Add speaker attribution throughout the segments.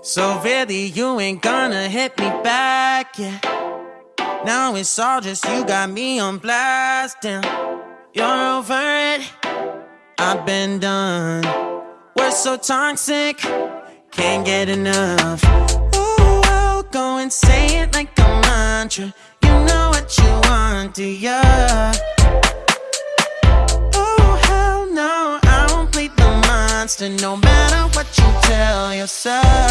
Speaker 1: So really, you ain't gonna hit me back, yeah. Now it's all just you got me on blast, damn. You're over it, I've been done. We're so toxic, can't get enough. Ooh, go and say it like a mantra. You know what you want, do ya? Oh, hell no, I won't play the monster no matter what you tell yourself.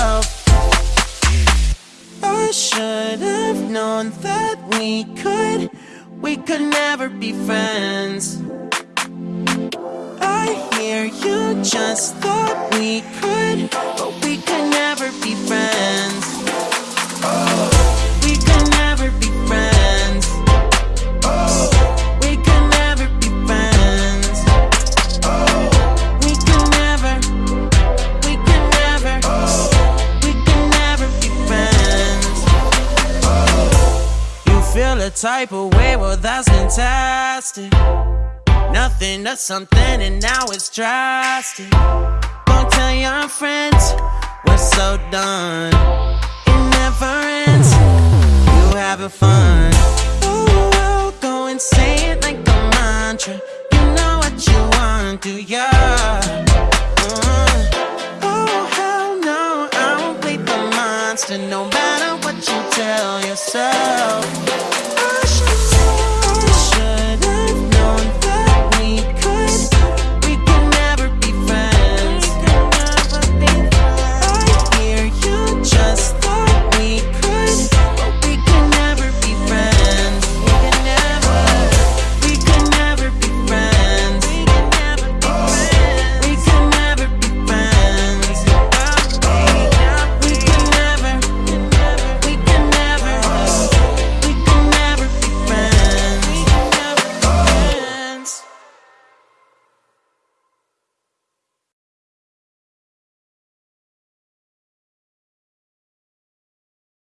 Speaker 1: Known that we could, we could never be friends. I hear you just thought we could, feel a type of way, well, that's fantastic. Nothing to something, and now it's drastic. Don't tell your friends we're so done. It never ends. You having fun? Oh, I'll go and say it like a mantra. You know what you want, do ya? Uh, oh hell no, I won't play the monster, no matter tell yourself.